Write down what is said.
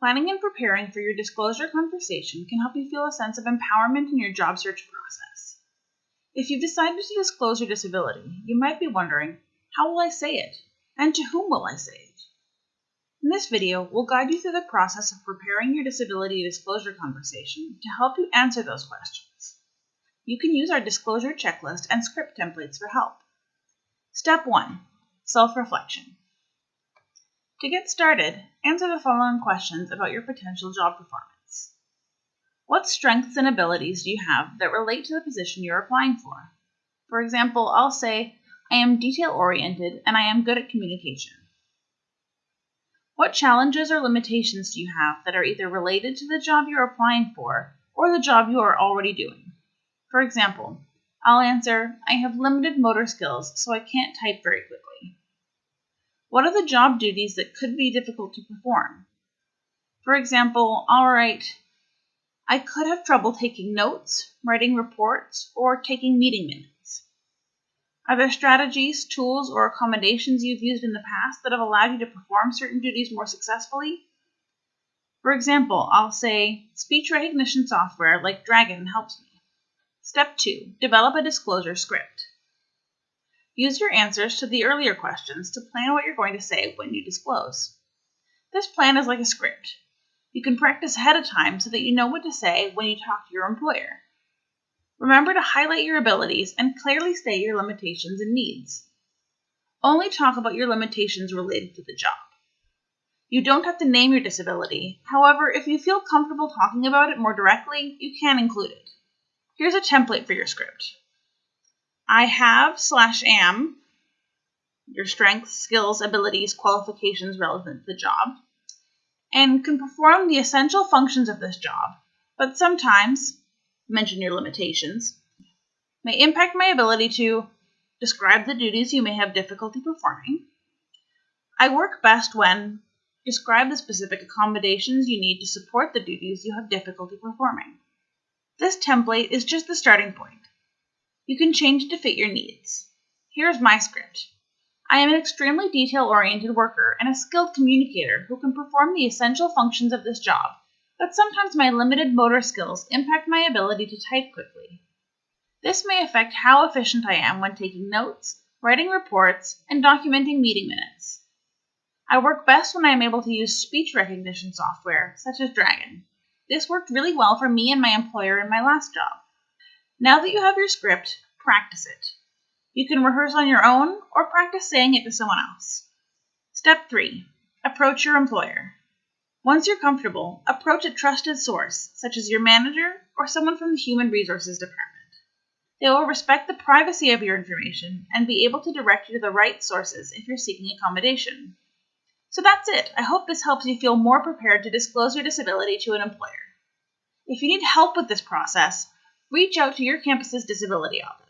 Planning and preparing for your disclosure conversation can help you feel a sense of empowerment in your job search process. If you've decided to disclose your disability, you might be wondering, how will I say it? And to whom will I say it? In this video, we'll guide you through the process of preparing your disability disclosure conversation to help you answer those questions. You can use our disclosure checklist and script templates for help. Step 1. Self-reflection. To get started, answer the following questions about your potential job performance. What strengths and abilities do you have that relate to the position you're applying for? For example, I'll say, I am detail oriented and I am good at communication. What challenges or limitations do you have that are either related to the job you're applying for or the job you are already doing? For example, I'll answer, I have limited motor skills, so I can't type very quickly. What are the job duties that could be difficult to perform? For example, all right, I could have trouble taking notes, writing reports, or taking meeting minutes. Are there strategies, tools, or accommodations you've used in the past that have allowed you to perform certain duties more successfully? For example, I'll say, speech recognition software like Dragon helps me. Step 2. Develop a disclosure script. Use your answers to the earlier questions to plan what you're going to say when you disclose. This plan is like a script. You can practice ahead of time so that you know what to say when you talk to your employer. Remember to highlight your abilities and clearly state your limitations and needs. Only talk about your limitations related to the job. You don't have to name your disability. However, if you feel comfortable talking about it more directly, you can include it. Here's a template for your script. I have slash am, your strengths, skills, abilities, qualifications relevant to the job, and can perform the essential functions of this job, but sometimes, mention your limitations, may impact my ability to describe the duties you may have difficulty performing. I work best when describe the specific accommodations you need to support the duties you have difficulty performing. This template is just the starting point. You can change it to fit your needs. Here's my script. I am an extremely detail-oriented worker and a skilled communicator who can perform the essential functions of this job, but sometimes my limited motor skills impact my ability to type quickly. This may affect how efficient I am when taking notes, writing reports, and documenting meeting minutes. I work best when I am able to use speech recognition software, such as Dragon. This worked really well for me and my employer in my last job. Now that you have your script, practice it. You can rehearse on your own or practice saying it to someone else. Step 3. Approach your employer. Once you're comfortable, approach a trusted source, such as your manager or someone from the Human Resources Department. They will respect the privacy of your information and be able to direct you to the right sources if you're seeking accommodation. So that's it. I hope this helps you feel more prepared to disclose your disability to an employer. If you need help with this process, reach out to your campus's disability office.